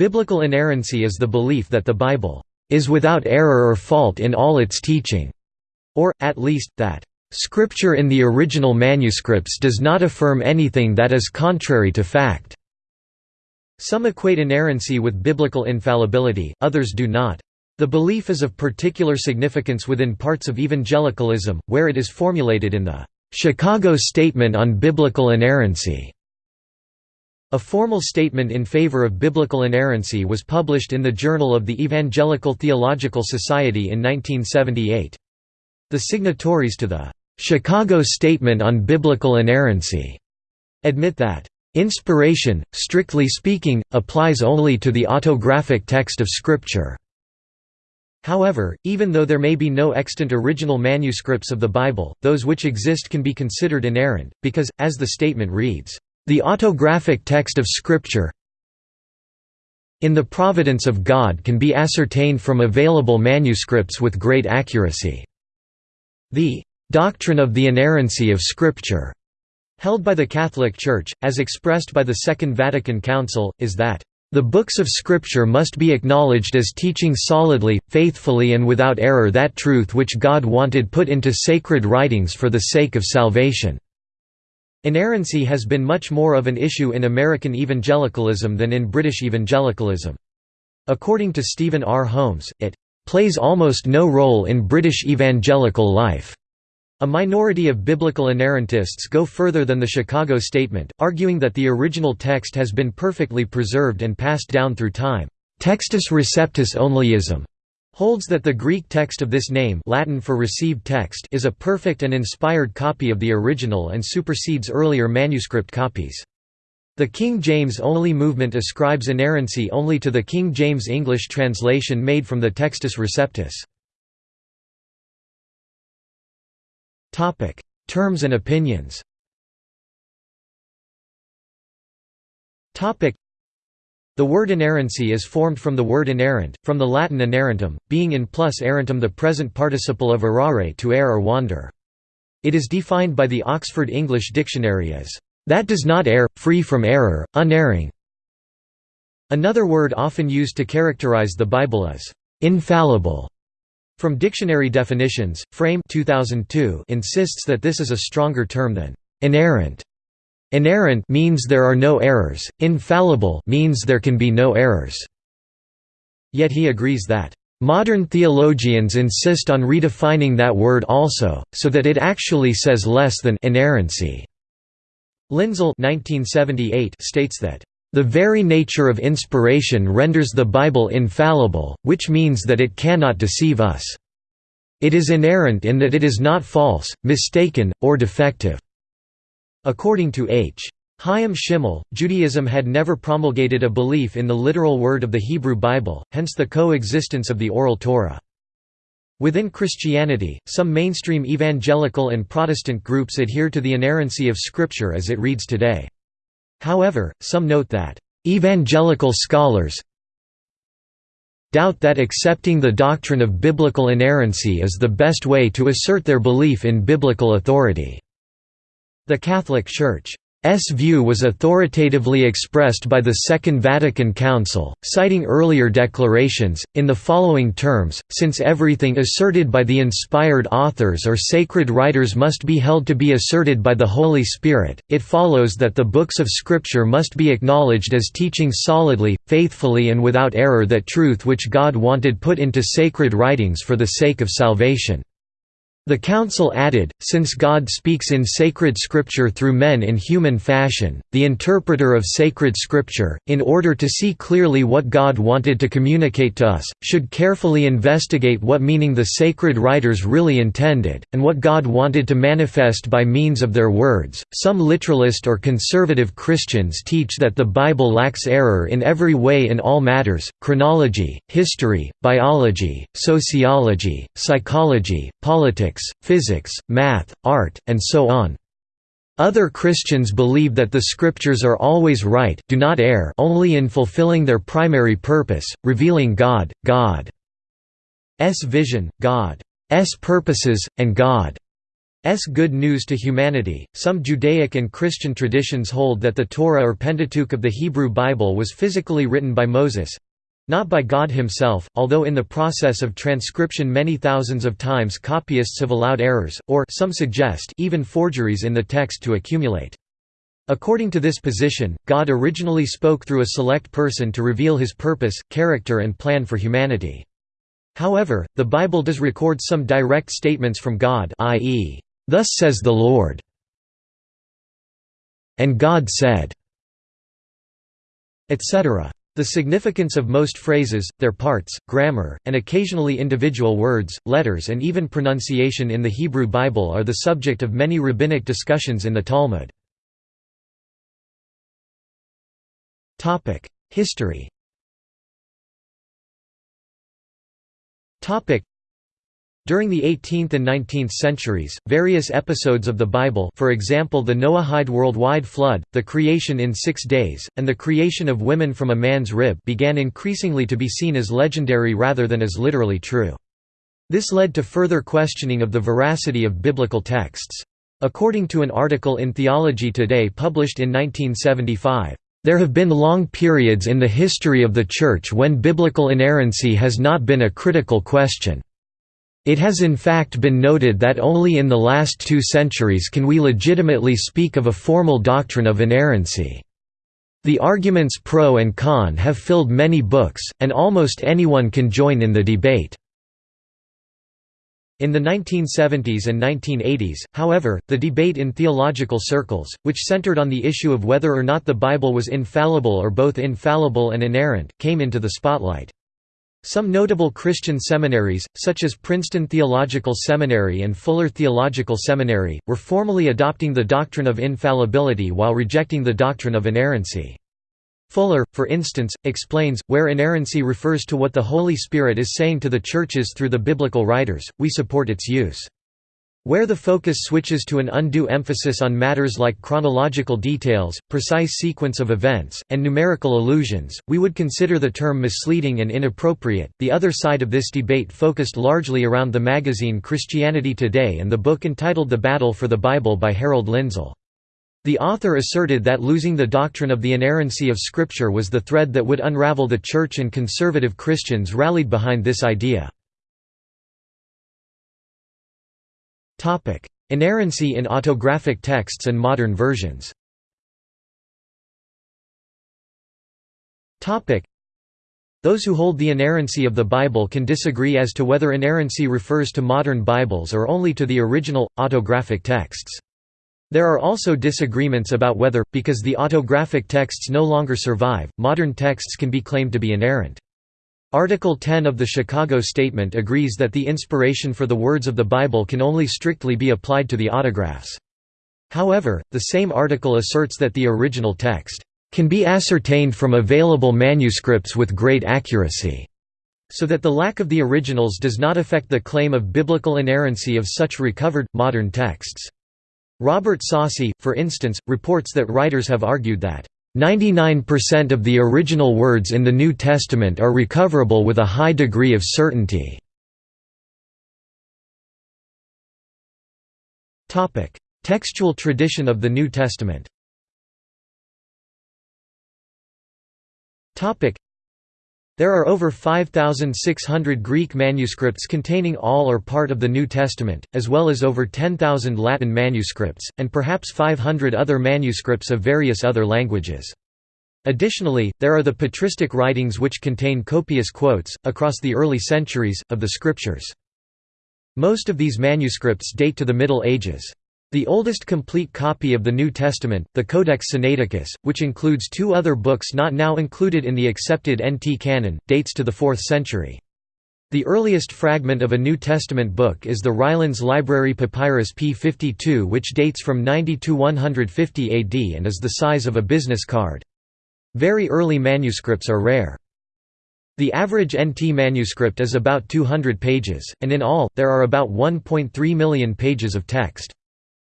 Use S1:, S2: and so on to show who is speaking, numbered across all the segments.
S1: Biblical inerrancy is the belief that the Bible is without error or fault in all its teaching, or, at least, that Scripture in the original manuscripts does not affirm anything that is contrary to fact. Some equate inerrancy with biblical infallibility, others do not. The belief is of particular significance within parts of evangelicalism, where it is formulated in the Chicago Statement on Biblical Inerrancy. A formal statement in favor of biblical inerrancy was published in the Journal of the Evangelical Theological Society in 1978. The signatories to the Chicago Statement on Biblical Inerrancy admit that inspiration, strictly speaking, applies only to the autographic text of Scripture. However, even though there may be no extant original manuscripts of the Bible, those which exist can be considered inerrant, because, as the statement reads, the autographic text of Scripture in the providence of God can be ascertained from available manuscripts with great accuracy. The doctrine of the inerrancy of Scripture, held by the Catholic Church, as expressed by the Second Vatican Council, is that the books of Scripture must be acknowledged as teaching solidly, faithfully and without error that truth which God wanted put into sacred writings for the sake of salvation. Inerrancy has been much more of an issue in American evangelicalism than in British evangelicalism. According to Stephen R. Holmes, it plays almost no role in British evangelical life. A minority of biblical inerrantists go further than the Chicago Statement, arguing that the original text has been perfectly preserved and passed down through time. Textus receptus onlyism holds that the Greek text of this name Latin for received text is a perfect and inspired copy of the original and supersedes earlier manuscript copies. The King James only movement ascribes inerrancy only to the King James English translation made from the Textus Receptus. Terms and opinions the word inerrancy is formed from the word inerrant, from the Latin inerrantum, being in plus errantum the present participle of errare to err or wander. It is defined by the Oxford English Dictionary as, "...that does not err, free from error, unerring." Another word often used to characterize the Bible is, "...infallible." From dictionary definitions, Frame 2002 insists that this is a stronger term than inerrant. Inerrant means there are no errors, infallible means there can be no errors. Yet he agrees that Modern theologians insist on redefining that word also, so that it actually says less than inerrancy. Lindsell states that, "...the very nature of inspiration renders the Bible infallible, which means that it cannot deceive us. It is inerrant in that it is not false, mistaken, or defective." According to H. Chaim Schimmel, Judaism had never promulgated a belief in the literal word of the Hebrew Bible, hence the coexistence of the Oral Torah. Within Christianity, some mainstream evangelical and Protestant groups adhere to the inerrancy of Scripture as it reads today. However, some note that, "...evangelical scholars doubt that accepting the doctrine of biblical inerrancy is the best way to assert their belief in biblical authority." The Catholic Church S view was authoritatively expressed by the Second Vatican Council, citing earlier declarations, in the following terms, since everything asserted by the inspired authors or sacred writers must be held to be asserted by the Holy Spirit, it follows that the books of Scripture must be acknowledged as teaching solidly, faithfully and without error that truth which God wanted put into sacred writings for the sake of salvation. The Council added, since God speaks in sacred scripture through men in human fashion, the interpreter of sacred scripture, in order to see clearly what God wanted to communicate to us, should carefully investigate what meaning the sacred writers really intended, and what God wanted to manifest by means of their words. Some literalist or conservative Christians teach that the Bible lacks error in every way in all matters chronology, history, biology, sociology, psychology, politics physics, math, art, and so on. Other Christians believe that the Scriptures are always right do not err only in fulfilling their primary purpose, revealing God, God's vision, God's purposes, and God's good news to humanity. Some Judaic and Christian traditions hold that the Torah or Pentateuch of the Hebrew Bible was physically written by Moses not by God himself, although in the process of transcription many thousands of times copyists have allowed errors, or some suggest even forgeries in the text to accumulate. According to this position, God originally spoke through a select person to reveal his purpose, character and plan for humanity. However, the Bible does record some direct statements from God i.e., "'Thus says the Lord' and God said' etc. The significance of most phrases, their parts, grammar, and occasionally individual words, letters and even pronunciation in the Hebrew Bible are the subject of many rabbinic discussions in the Talmud. History during the 18th and 19th centuries, various episodes of the Bible for example the Noahide worldwide flood, the creation in six days, and the creation of women from a man's rib began increasingly to be seen as legendary rather than as literally true. This led to further questioning of the veracity of biblical texts. According to an article in Theology Today published in 1975, there have been long periods in the history of the Church when biblical inerrancy has not been a critical question. It has in fact been noted that only in the last two centuries can we legitimately speak of a formal doctrine of inerrancy. The arguments pro and con have filled many books, and almost anyone can join in the debate. In the 1970s and 1980s, however, the debate in theological circles, which centered on the issue of whether or not the Bible was infallible or both infallible and inerrant, came into the spotlight. Some notable Christian seminaries, such as Princeton Theological Seminary and Fuller Theological Seminary, were formally adopting the doctrine of infallibility while rejecting the doctrine of inerrancy. Fuller, for instance, explains, where inerrancy refers to what the Holy Spirit is saying to the churches through the biblical writers, we support its use. Where the focus switches to an undue emphasis on matters like chronological details, precise sequence of events, and numerical allusions, we would consider the term misleading and inappropriate. The other side of this debate focused largely around the magazine Christianity Today and the book entitled The Battle for the Bible by Harold Lindsell. The author asserted that losing the doctrine of the inerrancy of Scripture was the thread that would unravel the Church and conservative Christians rallied behind this idea. Inerrancy in autographic texts and modern versions those who hold the inerrancy of the Bible can disagree as to whether inerrancy refers to modern Bibles or only to the original, autographic texts. There are also disagreements about whether, because the autographic texts no longer survive, modern texts can be claimed to be inerrant. Article 10 of the Chicago Statement agrees that the inspiration for the words of the Bible can only strictly be applied to the autographs. However, the same article asserts that the original text can be ascertained from available manuscripts with great accuracy, so that the lack of the originals does not affect the claim of biblical inerrancy of such recovered, modern texts. Robert Saucy, for instance, reports that writers have argued that 99% of the original words in the New Testament are recoverable with a high degree of certainty. Textual tradition of the New Testament there are over 5,600 Greek manuscripts containing all or part of the New Testament, as well as over 10,000 Latin manuscripts, and perhaps 500 other manuscripts of various other languages. Additionally, there are the patristic writings which contain copious quotes, across the early centuries, of the Scriptures. Most of these manuscripts date to the Middle Ages. The oldest complete copy of the New Testament, the Codex Sinaiticus, which includes two other books not now included in the accepted NT canon, dates to the 4th century. The earliest fragment of a New Testament book is the Rylands Library Papyrus p52 which dates from 90 to 150 AD and is the size of a business card. Very early manuscripts are rare. The average NT manuscript is about 200 pages, and in all, there are about 1.3 million pages of text.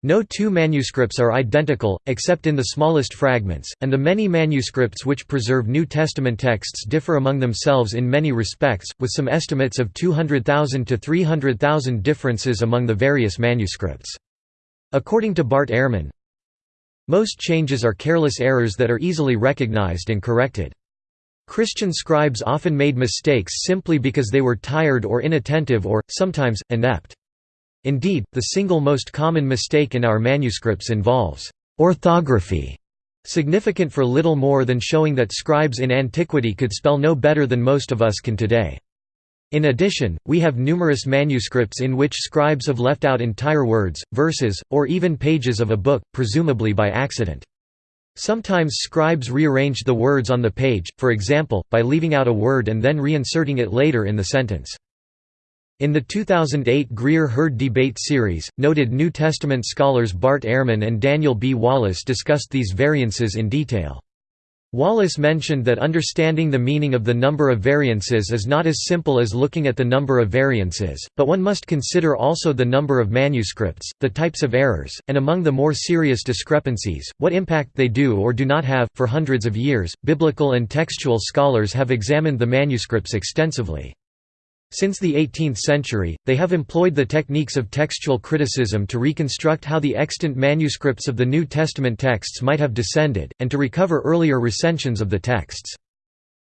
S1: No two manuscripts are identical, except in the smallest fragments, and the many manuscripts which preserve New Testament texts differ among themselves in many respects, with some estimates of 200,000 to 300,000 differences among the various manuscripts. According to Bart Ehrman, most changes are careless errors that are easily recognized and corrected. Christian scribes often made mistakes simply because they were tired or inattentive or, sometimes, inept. Indeed, the single most common mistake in our manuscripts involves orthography, significant for little more than showing that scribes in antiquity could spell no better than most of us can today. In addition, we have numerous manuscripts in which scribes have left out entire words, verses, or even pages of a book, presumably by accident. Sometimes scribes rearranged the words on the page, for example, by leaving out a word and then reinserting it later in the sentence. In the 2008 Greer-Heard debate series, noted New Testament scholars Bart Ehrman and Daniel B. Wallace discussed these variances in detail. Wallace mentioned that understanding the meaning of the number of variances is not as simple as looking at the number of variances, but one must consider also the number of manuscripts, the types of errors, and among the more serious discrepancies, what impact they do or do not have. For hundreds of years, biblical and textual scholars have examined the manuscripts extensively. Since the 18th century, they have employed the techniques of textual criticism to reconstruct how the extant manuscripts of the New Testament texts might have descended, and to recover earlier recensions of the texts.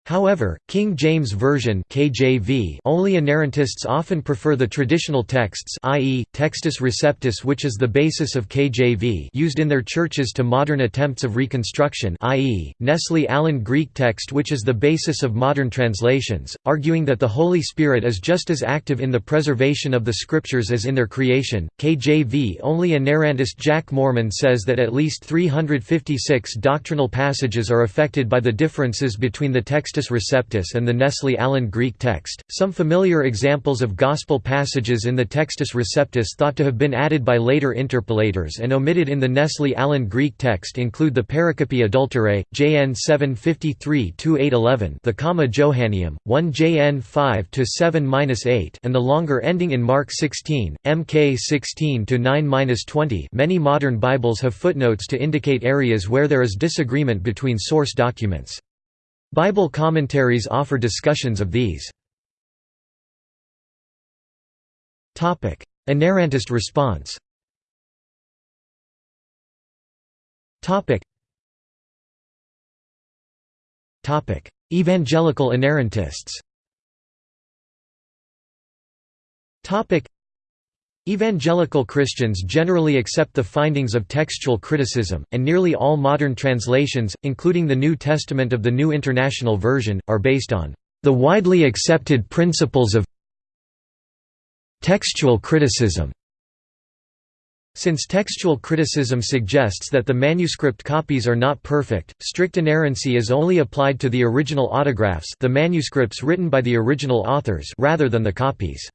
S1: However, King James Version (KJV) only inerrantists often prefer the traditional texts, i.e., Textus Receptus, which is the basis of KJV, used in their churches to modern attempts of reconstruction, i.e., Nestle Aland Greek text, which is the basis of modern translations, arguing that the Holy Spirit is just as active in the preservation of the Scriptures as in their creation. KJV only inerrantist Jack Moorman says that at least 356 doctrinal passages are affected by the differences between the text Textus Receptus and the Nestle Aland Greek text. Some familiar examples of Gospel passages in the Textus Receptus thought to have been added by later interpolators and omitted in the Nestle Aland Greek text include the Pericope Adulterae, JN 753-811, the Comma Johanneum, 1 JN 5-7-8, and the longer ending in Mark 16, MK 16-9-20. Many modern Bibles have footnotes to indicate areas where there is disagreement between source documents. Bible commentaries offer discussions of these. Inerrantist response. Evangelical inerrantists Evangelical Christians generally accept the findings of textual criticism, and nearly all modern translations, including the New Testament of the New International Version, are based on the widely accepted principles of textual criticism. Since textual criticism suggests that the manuscript copies are not perfect, strict inerrancy is only applied to the original autographs the manuscripts written by the original authors rather than the copies.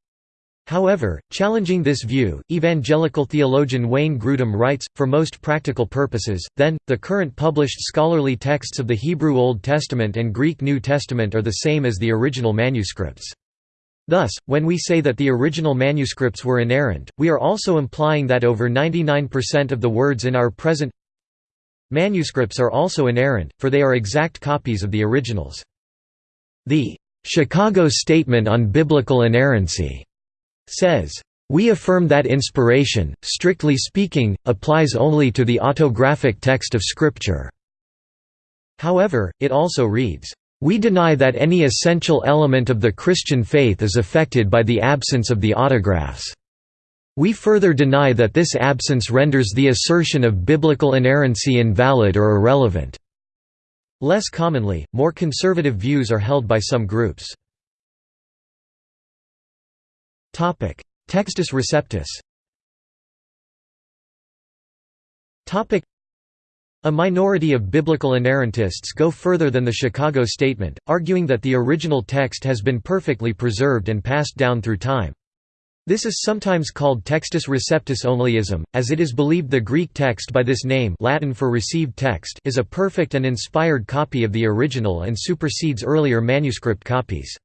S1: However, challenging this view, evangelical theologian Wayne Grudem writes, for most practical purposes, then, the current published scholarly texts of the Hebrew Old Testament and Greek New Testament are the same as the original manuscripts. Thus, when we say that the original manuscripts were inerrant, we are also implying that over 99% of the words in our present manuscripts are also inerrant, for they are exact copies of the originals. The Chicago Statement on Biblical Inerrancy says, "...we affirm that inspiration, strictly speaking, applies only to the autographic text of Scripture." However, it also reads, "...we deny that any essential element of the Christian faith is affected by the absence of the autographs." We further deny that this absence renders the assertion of biblical inerrancy invalid or irrelevant. Less commonly, more conservative views are held by some groups. Textus Receptus. A minority of biblical inerrantists go further than the Chicago Statement, arguing that the original text has been perfectly preserved and passed down through time. This is sometimes called Textus Receptus onlyism, as it is believed the Greek text by this name Latin for received text is a perfect and inspired copy of the original and supersedes earlier manuscript copies.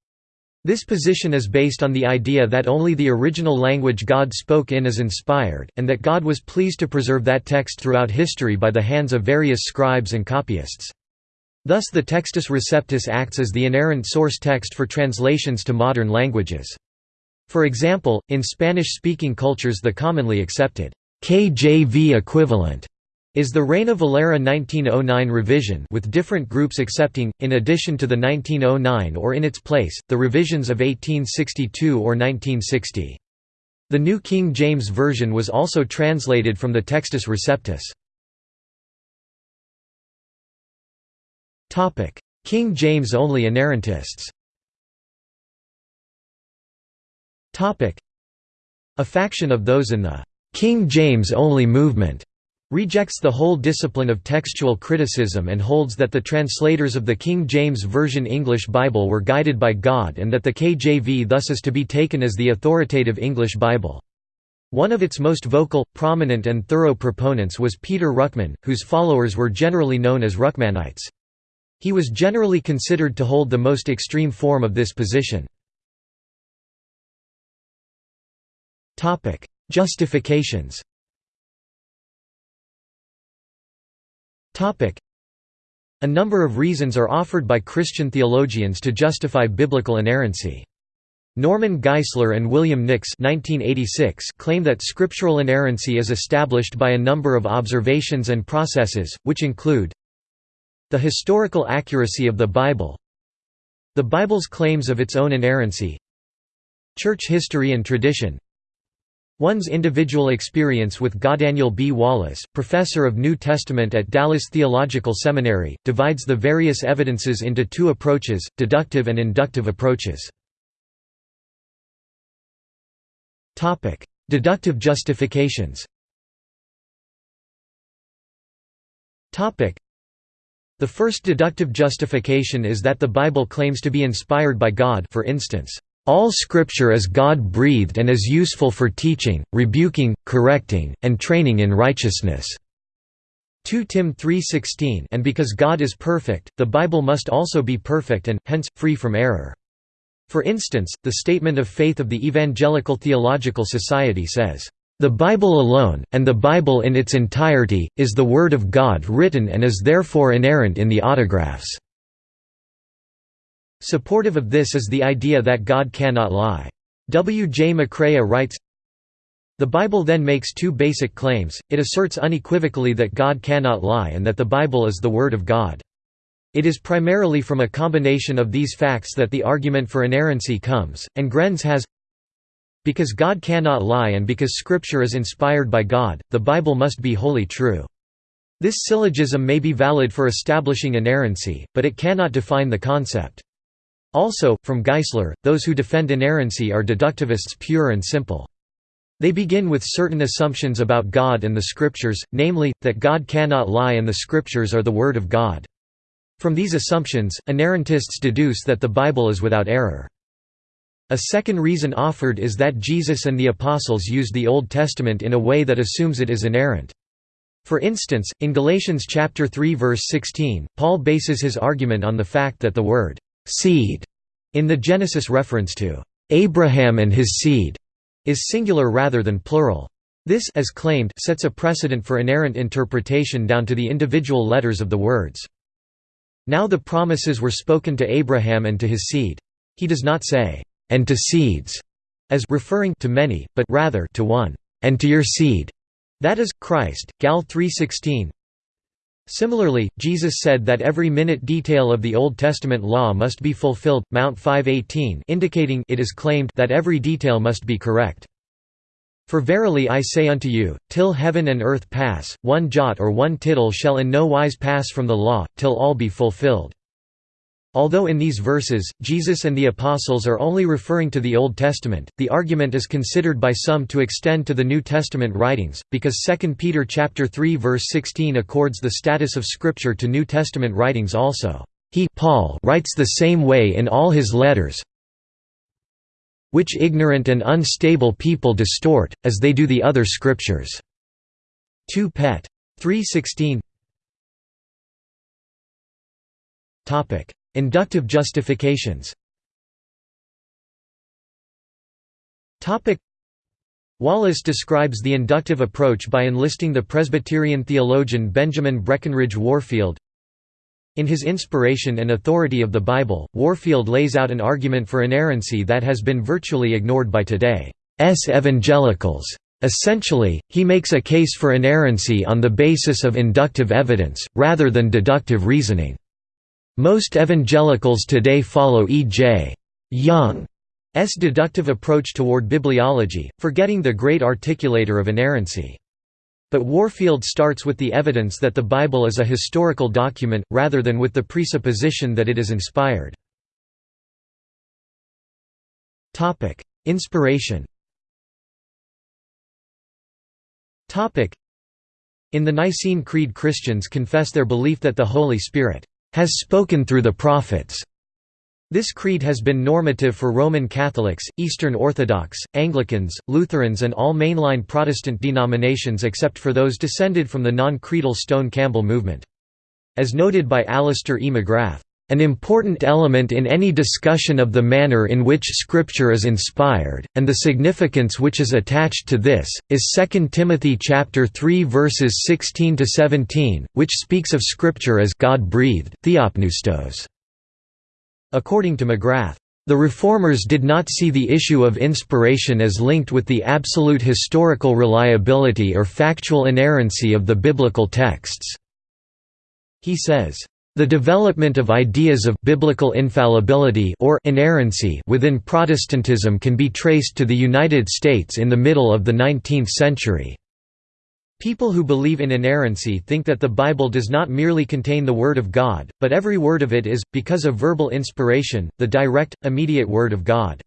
S1: This position is based on the idea that only the original language God spoke in is inspired, and that God was pleased to preserve that text throughout history by the hands of various scribes and copyists. Thus the Textus Receptus acts as the inerrant source text for translations to modern languages. For example, in Spanish-speaking cultures the commonly accepted KJV equivalent is the Reina Valera 1909 revision with different groups accepting, in addition to the 1909 or in its place, the revisions of 1862 or 1960. The New King James Version was also translated from the Textus Receptus. King James only inerrantists A faction of those in the King James only movement rejects the whole discipline of textual criticism and holds that the translators of the King James Version English Bible were guided by God and that the KJV thus is to be taken as the authoritative English Bible. One of its most vocal, prominent and thorough proponents was Peter Ruckman, whose followers were generally known as Ruckmanites. He was generally considered to hold the most extreme form of this position. Justifications A number of reasons are offered by Christian theologians to justify biblical inerrancy. Norman Geisler and William Nix 1986 claim that scriptural inerrancy is established by a number of observations and processes, which include the historical accuracy of the Bible the Bible's claims of its own inerrancy church history and tradition One's individual experience with Daniel B. Wallace, professor of New Testament at Dallas Theological Seminary, divides the various evidences into two approaches, deductive and inductive approaches. Deductive justifications The first deductive justification is that the Bible claims to be inspired by God for instance, all Scripture is God-breathed and is useful for teaching, rebuking, correcting, and training in righteousness." 2 Tim 3.16 and because God is perfect, the Bible must also be perfect and, hence, free from error. For instance, the Statement of Faith of the Evangelical Theological Society says, "...the Bible alone, and the Bible in its entirety, is the Word of God written and is therefore inerrant in the autographs." Supportive of this is the idea that God cannot lie. W. J. McCrea writes, The Bible then makes two basic claims, it asserts unequivocally that God cannot lie and that the Bible is the Word of God. It is primarily from a combination of these facts that the argument for inerrancy comes, and Grenz has Because God cannot lie and because Scripture is inspired by God, the Bible must be wholly true. This syllogism may be valid for establishing inerrancy, but it cannot define the concept. Also, from Geisler, those who defend inerrancy are deductivists pure and simple. They begin with certain assumptions about God and the Scriptures, namely, that God cannot lie and the Scriptures are the Word of God. From these assumptions, inerrantists deduce that the Bible is without error. A second reason offered is that Jesus and the Apostles used the Old Testament in a way that assumes it is inerrant. For instance, in Galatians chapter 3 verse 16, Paul bases his argument on the fact that the word seed in the Genesis reference to Abraham and his seed is singular rather than plural. This as claimed sets a precedent for inerrant interpretation down to the individual letters of the words. Now the promises were spoken to Abraham and to his seed. He does not say, "and to seeds," as referring to many, but rather to one, "and to your seed." That is Christ. Gal 3:16. Similarly, Jesus said that every minute detail of the Old Testament law must be fulfilled, Mount 5:18, indicating it is claimed that every detail must be correct. For verily I say unto you, till heaven and earth pass, one jot or one tittle shall in no wise pass from the law, till all be fulfilled. Although in these verses, Jesus and the Apostles are only referring to the Old Testament, the argument is considered by some to extend to the New Testament writings, because 2 Peter 3 verse 16 accords the status of Scripture to New Testament writings also. He Paul writes the same way in all his letters, which ignorant and unstable people distort, as they do the other Scriptures." 2 Pet. 316 Inductive justifications Wallace describes the inductive approach by enlisting the Presbyterian theologian Benjamin Breckinridge Warfield. In his Inspiration and Authority of the Bible, Warfield lays out an argument for inerrancy that has been virtually ignored by today's evangelicals. Essentially, he makes a case for inerrancy on the basis of inductive evidence, rather than deductive reasoning. Most evangelicals today follow E. J. Young's deductive approach toward bibliology, forgetting the great articulator of inerrancy. But Warfield starts with the evidence that the Bible is a historical document, rather than with the presupposition that it is inspired. Inspiration In the Nicene Creed Christians confess their belief that the Holy Spirit has spoken through the prophets. This creed has been normative for Roman Catholics, Eastern Orthodox, Anglicans, Lutherans and all mainline Protestant denominations except for those descended from the non-creedal Stone Campbell movement. As noted by Alister E. McGrath, an important element in any discussion of the manner in which Scripture is inspired, and the significance which is attached to this, is 2 Timothy chapter 3 verses 16 to 17, which speaks of Scripture as God-breathed, theopneustos. According to McGrath, the Reformers did not see the issue of inspiration as linked with the absolute historical reliability or factual inerrancy of the biblical texts. He says, the development of ideas of biblical infallibility or inerrancy within Protestantism can be traced to the United States in the middle of the 19th century. People who believe in inerrancy think that the Bible does not merely contain the Word of God, but every word of it is, because of verbal inspiration, the direct, immediate Word of God.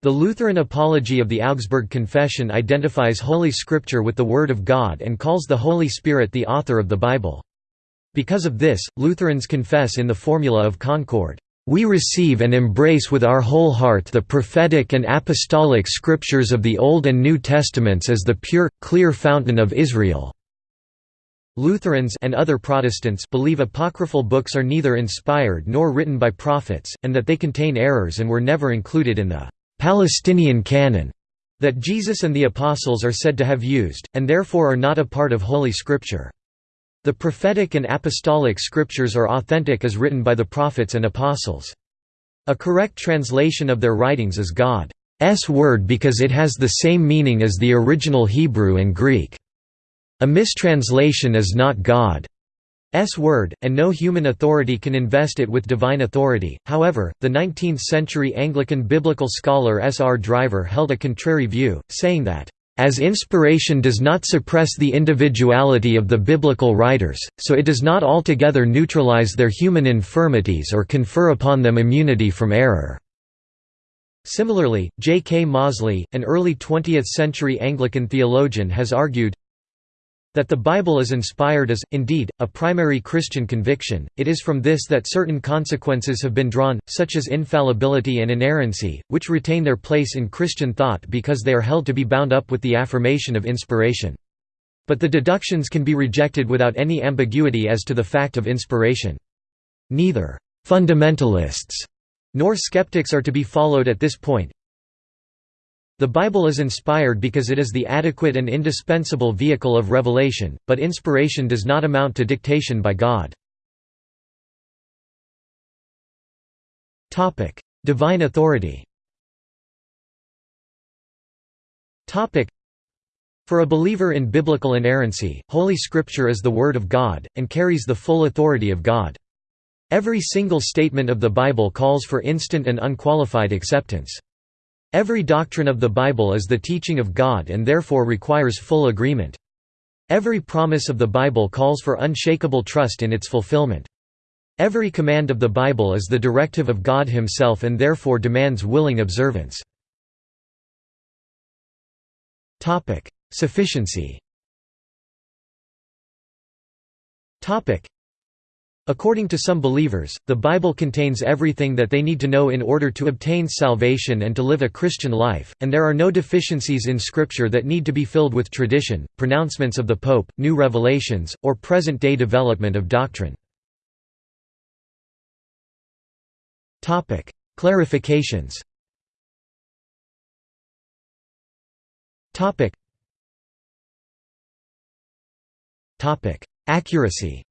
S1: The Lutheran Apology of the Augsburg Confession identifies Holy Scripture with the Word of God and calls the Holy Spirit the author of the Bible. Because of this, Lutherans confess in the Formula of Concord, "...we receive and embrace with our whole heart the prophetic and apostolic scriptures of the Old and New Testaments as the pure, clear fountain of Israel." Lutherans and other Protestants believe apocryphal books are neither inspired nor written by prophets, and that they contain errors and were never included in the Palestinian canon that Jesus and the Apostles are said to have used, and therefore are not a part of Holy Scripture. The prophetic and apostolic scriptures are authentic as written by the prophets and apostles. A correct translation of their writings is God's word because it has the same meaning as the original Hebrew and Greek. A mistranslation is not God's word, and no human authority can invest it with divine authority. However, the 19th century Anglican biblical scholar S. R. Driver held a contrary view, saying that as inspiration does not suppress the individuality of the biblical writers, so it does not altogether neutralize their human infirmities or confer upon them immunity from error. Similarly, J. K. Mozley, an early 20th-century Anglican theologian has argued, that the Bible is inspired is, indeed, a primary Christian conviction, it is from this that certain consequences have been drawn, such as infallibility and inerrancy, which retain their place in Christian thought because they are held to be bound up with the affirmation of inspiration. But the deductions can be rejected without any ambiguity as to the fact of inspiration. Neither «fundamentalists» nor skeptics are to be followed at this point, the Bible is inspired because it is the adequate and indispensable vehicle of revelation, but inspiration does not amount to dictation by God. Divine authority For a believer in biblical inerrancy, Holy Scripture is the Word of God, and carries the full authority of God. Every single statement of the Bible calls for instant and unqualified acceptance. Every doctrine of the Bible is the teaching of God and therefore requires full agreement. Every promise of the Bible calls for unshakable trust in its fulfillment. Every command of the Bible is the directive of God himself and therefore demands willing observance. Sufficiency According to some believers, the Bible contains everything that they need to know in order to obtain salvation and to live a Christian life, and there are no deficiencies in Scripture that need to be filled with tradition, pronouncements of the Pope, new revelations, or present-day development of doctrine. Clarifications Accuracy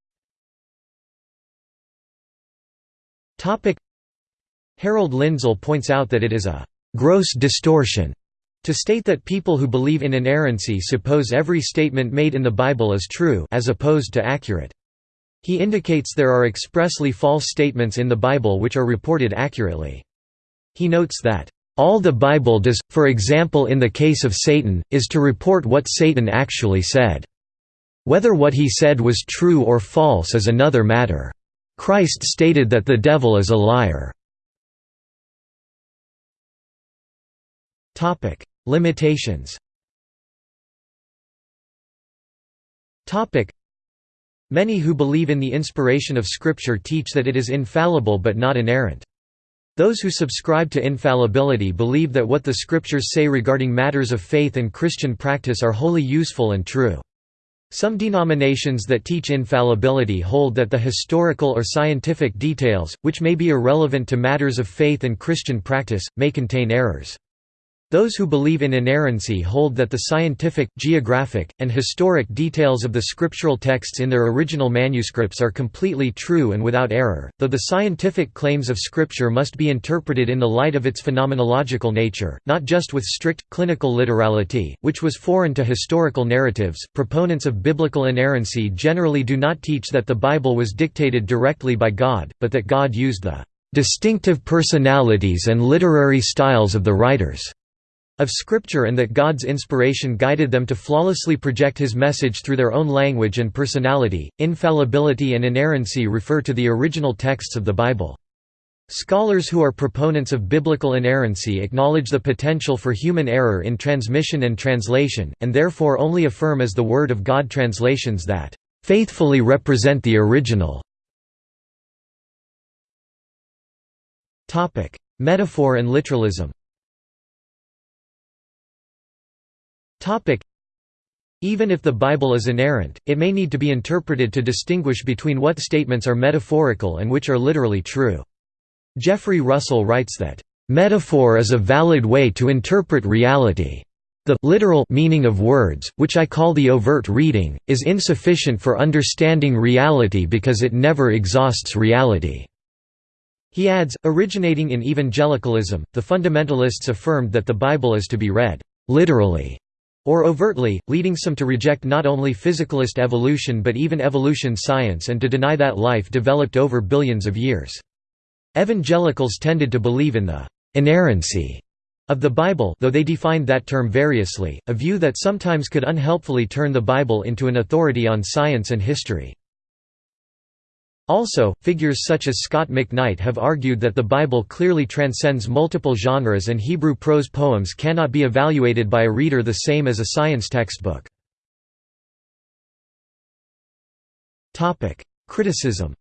S1: Harold Lindsell points out that it is a «gross distortion» To state that people who believe in inerrancy suppose every statement made in the Bible is true as opposed to accurate. He indicates there are expressly false statements in the Bible which are reported accurately. He notes that, "...all the Bible does, for example in the case of Satan, is to report what Satan actually said. Whether what he said was true or false is another matter. Christ stated that the devil is a liar." Limitations Many who believe in the inspiration of Scripture teach that it is infallible but not inerrant. Those who subscribe to infallibility believe that what the Scriptures say regarding matters of faith and Christian practice are wholly useful and true. Some denominations that teach infallibility hold that the historical or scientific details, which may be irrelevant to matters of faith and Christian practice, may contain errors. Those who believe in inerrancy hold that the scientific, geographic, and historic details of the scriptural texts in their original manuscripts are completely true and without error, though the scientific claims of Scripture must be interpreted in the light of its phenomenological nature, not just with strict, clinical literality, which was foreign to historical narratives. Proponents of biblical inerrancy generally do not teach that the Bible was dictated directly by God, but that God used the distinctive personalities and literary styles of the writers of Scripture and that God's inspiration guided them to flawlessly project His message through their own language and personality. Infallibility and inerrancy refer to the original texts of the Bible. Scholars who are proponents of biblical inerrancy acknowledge the potential for human error in transmission and translation, and therefore only affirm as the Word of God translations that faithfully represent the original. Metaphor and literalism Even if the Bible is inerrant, it may need to be interpreted to distinguish between what statements are metaphorical and which are literally true. Jeffrey Russell writes that, "...metaphor is a valid way to interpret reality. The literal meaning of words, which I call the overt reading, is insufficient for understanding reality because it never exhausts reality." He adds, originating in evangelicalism, the fundamentalists affirmed that the Bible is to be read literally or overtly, leading some to reject not only physicalist evolution but even evolution science and to deny that life developed over billions of years. Evangelicals tended to believe in the inerrancy of the Bible though they defined that term variously, a view that sometimes could unhelpfully turn the Bible into an authority on science and history. Also, figures such as Scot McKnight have argued that the Bible clearly transcends multiple genres and Hebrew prose poems cannot be evaluated by a reader the same as a science textbook. Criticism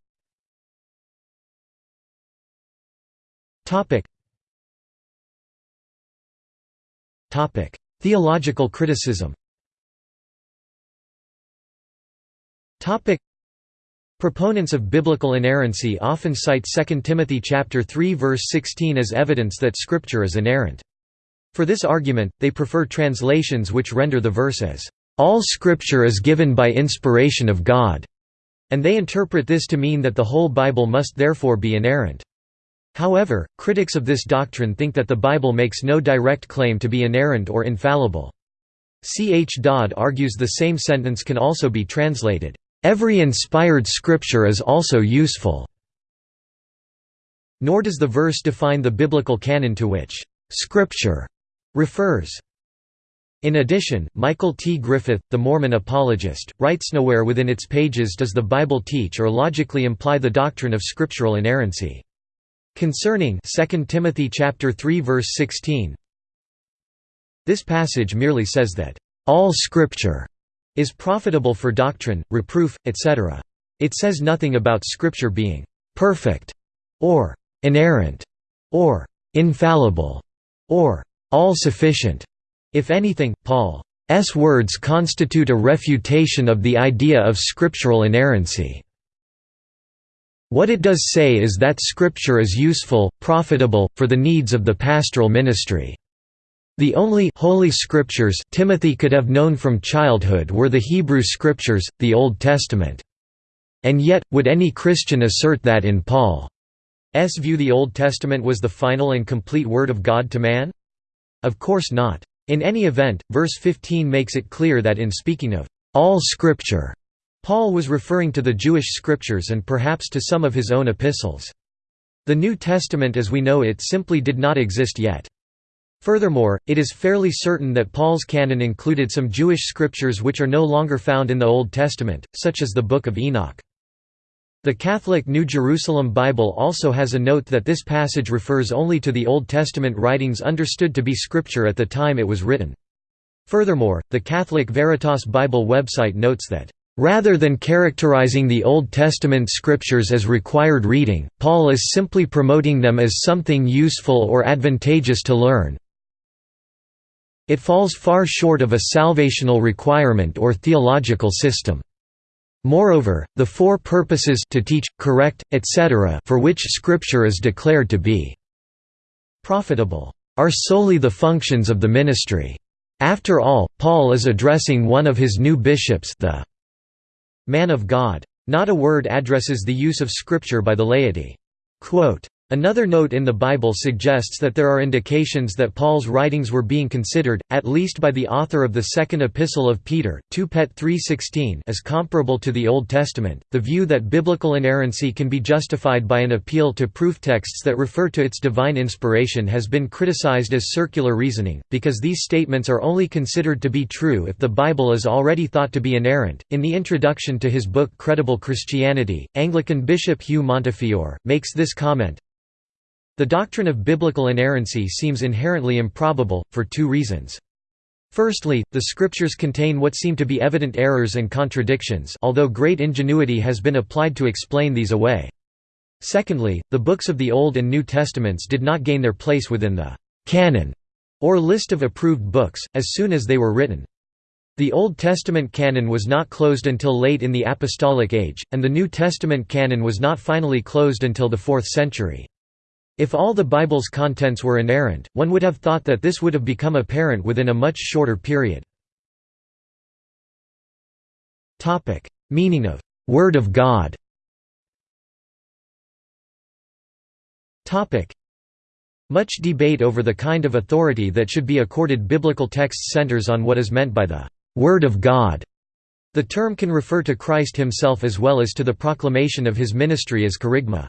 S1: Theological criticism Proponents of biblical inerrancy often cite 2 Timothy 3 verse 16 as evidence that Scripture is inerrant. For this argument, they prefer translations which render the verse as, "...all Scripture is given by inspiration of God", and they interpret this to mean that the whole Bible must therefore be inerrant. However, critics of this doctrine think that the Bible makes no direct claim to be inerrant or infallible. C. H. Dodd argues the same sentence can also be translated, Every inspired scripture is also useful. Nor does the verse define the biblical canon to which scripture refers. In addition, Michael T. Griffith, the Mormon apologist, writes nowhere within its pages does the Bible teach or logically imply the doctrine of scriptural inerrancy. Concerning 2 Timothy chapter 3 verse 16, this passage merely says that all scripture is profitable for doctrine, reproof, etc. It says nothing about Scripture being perfect, or inerrant, or infallible, or all-sufficient. If anything, Paul's words constitute a refutation of the idea of scriptural inerrancy. What it does say is that Scripture is useful, profitable, for the needs of the pastoral ministry. The only holy scriptures Timothy could have known from childhood were the Hebrew scriptures, the Old Testament. And yet, would any Christian assert that in Paul's view the Old Testament was the final and complete Word of God to man? Of course not. In any event, verse 15 makes it clear that in speaking of all Scripture, Paul was referring to the Jewish scriptures and perhaps to some of his own epistles. The New Testament as we know it simply did not exist yet. Furthermore, it is fairly certain that Paul's canon included some Jewish scriptures which are no longer found in the Old Testament, such as the Book of Enoch. The Catholic New Jerusalem Bible also has a note that this passage refers only to the Old Testament writings understood to be scripture at the time it was written. Furthermore, the Catholic Veritas Bible website notes that Rather than characterizing the Old Testament scriptures as required reading, Paul is simply promoting them as something useful or advantageous to learn, it falls far short of a salvational requirement or theological system. Moreover, the four purposes to teach, correct, etc. for which Scripture is declared to be profitable are solely the functions of the ministry. After all, Paul is addressing one of his new bishops the man of God. Not a word addresses the use of Scripture by the laity. Quote, Another note in the Bible suggests that there are indications that Paul's writings were being considered, at least by the author of the Second Epistle of Peter, 2 Pet 3:16, as comparable to the Old Testament. The view that biblical inerrancy can be justified by an appeal to proof texts that refer to its divine inspiration has been criticized as circular reasoning, because these statements are only considered to be true if the Bible is already thought to be inerrant. In the introduction to his book Credible Christianity, Anglican Bishop Hugh Montefiore makes this comment. The doctrine of biblical inerrancy seems inherently improbable, for two reasons. Firstly, the scriptures contain what seem to be evident errors and contradictions although great ingenuity has been applied to explain these away. Secondly, the books of the Old and New Testaments did not gain their place within the «canon» or list of approved books, as soon as they were written. The Old Testament canon was not closed until late in the Apostolic Age, and the New Testament canon was not finally closed until the 4th century. If all the Bible's contents were inerrant, one would have thought that this would have become apparent within a much shorter period. Meaning of «Word of God» Much debate over the kind of authority that should be accorded biblical texts centers on what is meant by the «Word of God». The term can refer to Christ himself as well as to the proclamation of his ministry as kerygma.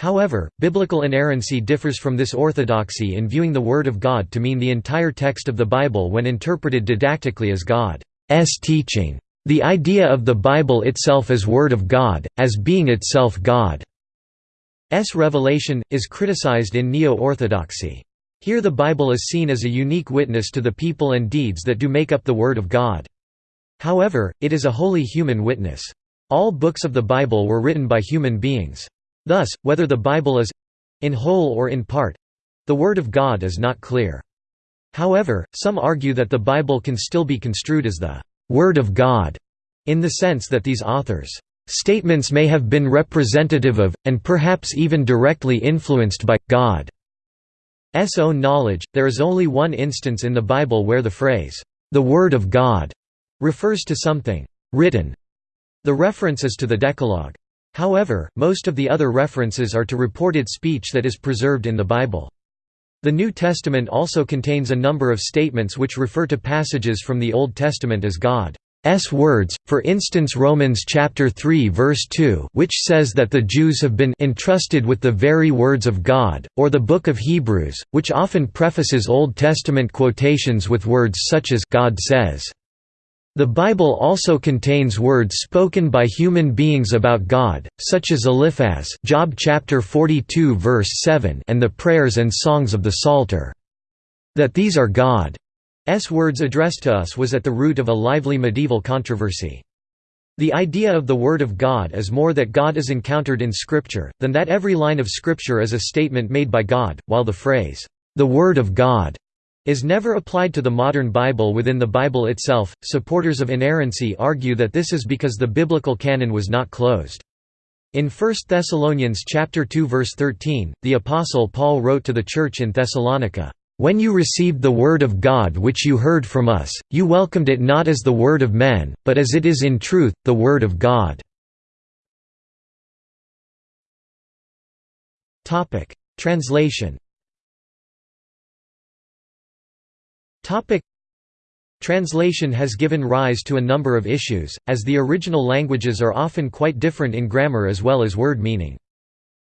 S1: However, biblical inerrancy differs from this orthodoxy in viewing the Word of God to mean the entire text of the Bible when interpreted didactically as God's teaching. The idea of the Bible itself as Word of God, as being itself God's revelation, is criticized in Neo-Orthodoxy. Here the Bible is seen as a unique witness to the people and deeds that do make up the Word of God. However, it is a wholly human witness. All books of the Bible were written by human beings. Thus, whether the Bible is—in whole or in part—the Word of God is not clear. However, some argue that the Bible can still be construed as the «Word of God» in the sense that these authors' statements may have been representative of, and perhaps even directly influenced by, God's own knowledge. There is only one instance in the Bible where the phrase, the Word of God, refers to something written. The reference is to the Decalogue. However, most of the other references are to reported speech that is preserved in the Bible. The New Testament also contains a number of statements which refer to passages from the Old Testament as God's words, for instance Romans chapter 3 verse 2 which says that the Jews have been entrusted with the very words of God, or the book of Hebrews, which often prefaces Old Testament quotations with words such as God says. The Bible also contains words spoken by human beings about God, such as Eliphaz Job chapter 42 verse 7 and the prayers and songs of the Psalter. That these are God's words addressed to us was at the root of a lively medieval controversy. The idea of the Word of God is more that God is encountered in Scripture, than that every line of Scripture is a statement made by God, while the phrase, "'the Word of God' is never applied to the modern Bible within the Bible itself. Supporters of inerrancy argue that this is because the biblical canon was not closed. In 1 Thessalonians chapter 2 verse 13, the apostle Paul wrote to the church in Thessalonica, "When you received the word of God which you heard from us, you welcomed it not as the word of men, but as it is in truth, the word of God." Topic: Translation Topic Translation has given rise to a number of issues, as the original languages are often quite different in grammar as well as word meaning.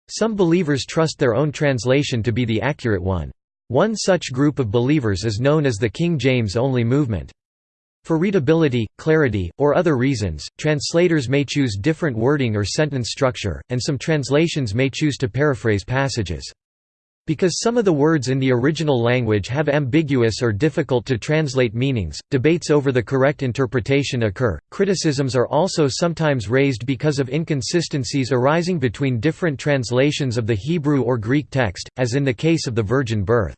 S1: Some believers trust their own translation to be the accurate one. One such group of believers is known as the King James Only Movement. For readability, clarity, or other reasons, translators may choose different wording or sentence structure, and some translations may choose to paraphrase passages. Because some of the words in the original language have ambiguous or difficult to translate meanings, debates over the correct interpretation occur. Criticisms are also sometimes raised because of inconsistencies arising between different translations of the Hebrew or Greek text, as in the case of the virgin birth.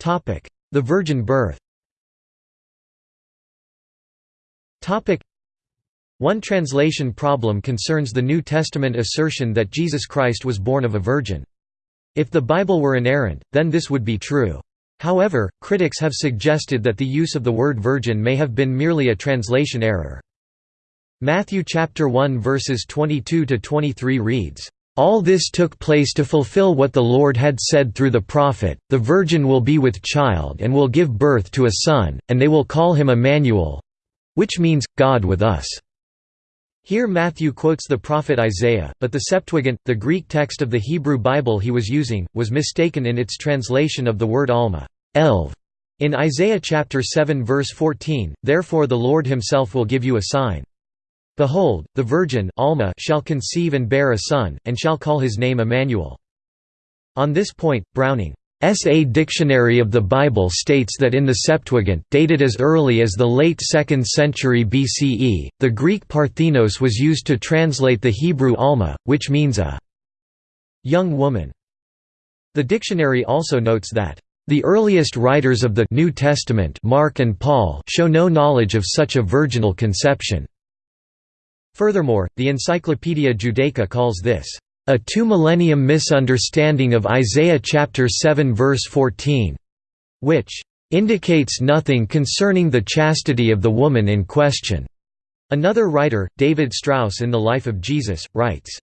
S1: Topic: The virgin birth. Topic: one translation problem concerns the New Testament assertion that Jesus Christ was born of a virgin. If the Bible were inerrant, then this would be true. However, critics have suggested that the use of the word virgin may have been merely a translation error. Matthew chapter 1 verses 22 to 23 reads, "All this took place to fulfill what the Lord had said through the prophet, the virgin will be with child and will give birth to a son, and they will call him Emmanuel, which means God with us." Here Matthew quotes the prophet Isaiah, but the Septuagint, the Greek text of the Hebrew Bible he was using, was mistaken in its translation of the word alma elv", in Isaiah chapter 7 verse 14, therefore the Lord himself will give you a sign. Behold, the virgin alma shall conceive and bear a son, and shall call his name Emmanuel. On this point, Browning S.A. Dictionary of the Bible states that in the Septuagint, dated as early as the late 2nd century BCE, the Greek parthenos was used to translate the Hebrew alma, which means a young woman. The dictionary also notes that the earliest writers of the New Testament Mark and Paul show no knowledge of such a virginal conception. Furthermore, the Encyclopaedia Judaica calls this a two-millennium misunderstanding of Isaiah chapter 7 verse 14, which indicates nothing concerning the chastity of the woman in question. Another writer, David Strauss in The Life of Jesus, writes,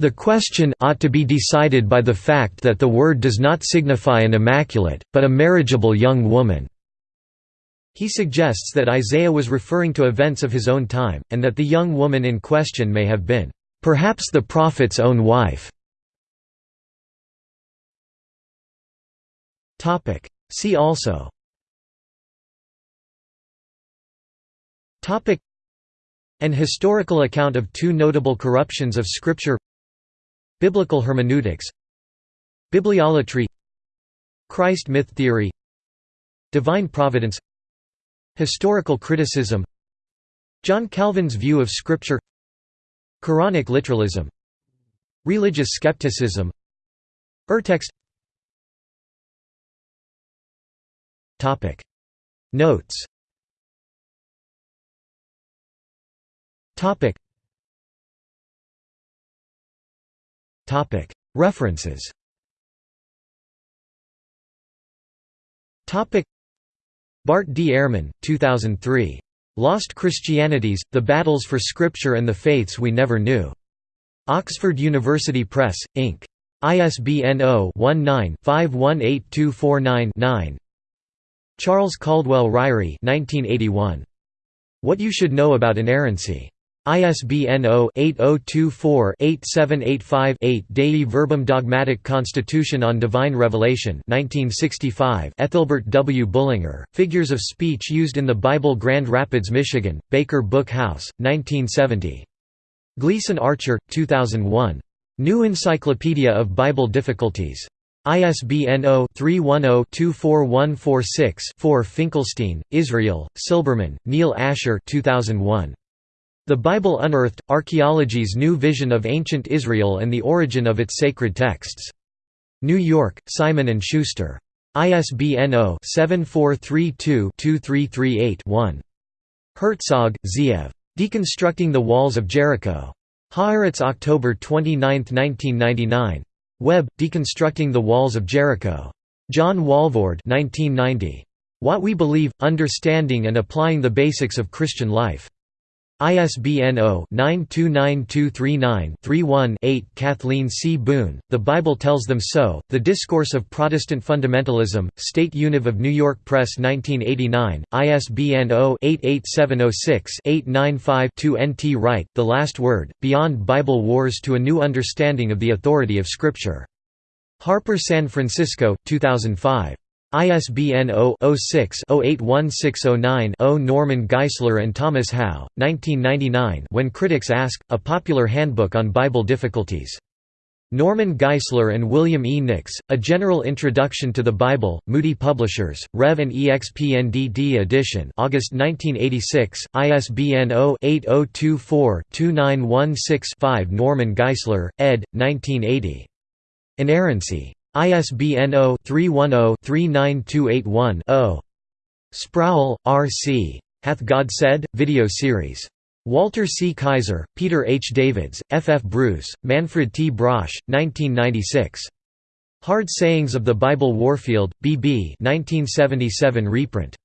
S1: the question ought to be decided by the fact that the word does not signify an immaculate, but a marriageable young woman." He suggests that Isaiah was referring to events of his own time, and that the young woman in question may have been Perhaps the Prophet's own wife. See also. An historical account of two notable corruptions of Scripture. Biblical hermeneutics. Bibliolatry. Christ myth theory. Divine providence. Historical criticism. John Calvin's view of Scripture Quranic literalism. Religious skepticism. Urtext. Notes. References. Topic. Bart D. Ehrman, 2003. Lost Christianities, The Battles for Scripture and the Faiths We Never Knew. Oxford University Press, Inc. ISBN 0-19-518249-9 Charles Caldwell Ryrie 1981. What You Should Know About Inerrancy. ISBN 0-8024-8785-8 Dei Verbum Dogmatic Constitution on Divine Revelation 1965 Ethelbert W. Bullinger, Figures of Speech Used in the Bible Grand Rapids, Michigan, Baker Book House, 1970. Gleason Archer, 2001. New Encyclopedia of Bible Difficulties. ISBN 0-310-24146-4 Finkelstein, Israel, Silberman, Neil Asher 2001. The Bible Unearthed, Archaeology's New Vision of Ancient Israel and the Origin of its Sacred Texts. New York, Simon & Schuster. ISBN 0-7432-2338-1. Herzog, Zeev. Deconstructing the Walls of Jericho. Haaretz October 29, 1999. Webb, Deconstructing the Walls of Jericho. John Walvoord 1990. What We Believe, Understanding and Applying the Basics of Christian Life. ISBN 0-929239-31-8 Kathleen C. Boone, The Bible Tells Them So, The Discourse of Protestant Fundamentalism, State Univ of New York Press 1989, ISBN 0-88706-895-2 N. T. Wright, The Last Word, Beyond Bible Wars to a New Understanding of the Authority of Scripture. Harper San Francisco, 2005. ISBN 0-06-081609-0 Norman Geisler and Thomas Howe, 1999 When Critics Ask, A Popular Handbook on Bible Difficulties. Norman Geisler and William E. Nix, A General Introduction to the Bible, Moody Publishers, Rev and EXPNDD edition August 1986, ISBN 0-8024-2916-5 Norman Geisler, ed., 1980. Inerrancy. ISBN 0-310-39281-0. Sproul, R. C. Hath God Said? Video series. Walter C. Kaiser, Peter H. Davids, F. F. Bruce, Manfred T. Brauch, 1996. Hard Sayings of the Bible Warfield, B.B. 1977 reprint.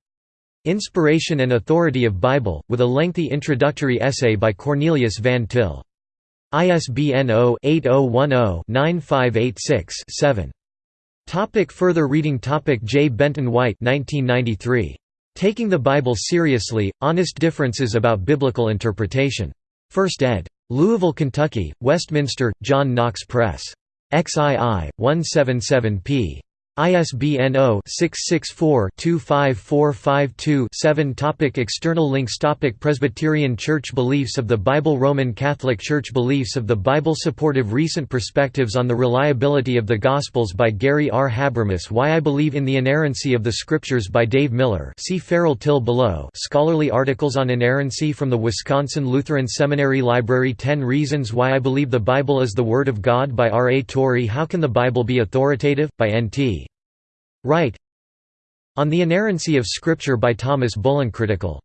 S1: Inspiration and Authority of Bible, with a lengthy introductory essay by Cornelius Van Til. ISBN 0-8010-9586-7. Topic further reading Topic J. Benton White 1993. Taking the Bible Seriously, Honest Differences About Biblical Interpretation. First ed. Louisville, Kentucky, Westminster, John Knox Press. XII, 177 p. ISBN 0-664-25452-7 Topic External links Topic Presbyterian Church Beliefs of the Bible Roman Catholic Church Beliefs of the Bible Supportive Recent Perspectives on the Reliability of the Gospels by Gary R. Habermas Why I Believe in the Inerrancy of the Scriptures by Dave Miller see Farrell Till below Scholarly articles on inerrancy from the Wisconsin Lutheran Seminary Library 10 Reasons Why I Believe the Bible is the Word of God by R. A. Torrey How Can the Bible Be Authoritative? by N. T. Wright On the Inerrancy of Scripture by Thomas Bullen Critical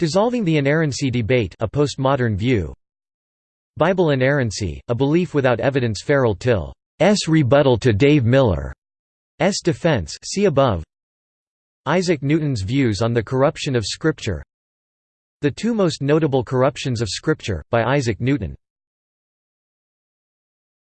S1: Dissolving the Inerrancy Debate a postmodern view. Bible Inerrancy, a belief without evidence Farrell Till's rebuttal to Dave Miller's defense see above. Isaac Newton's views on the corruption of Scripture. The two most notable corruptions of Scripture, by Isaac Newton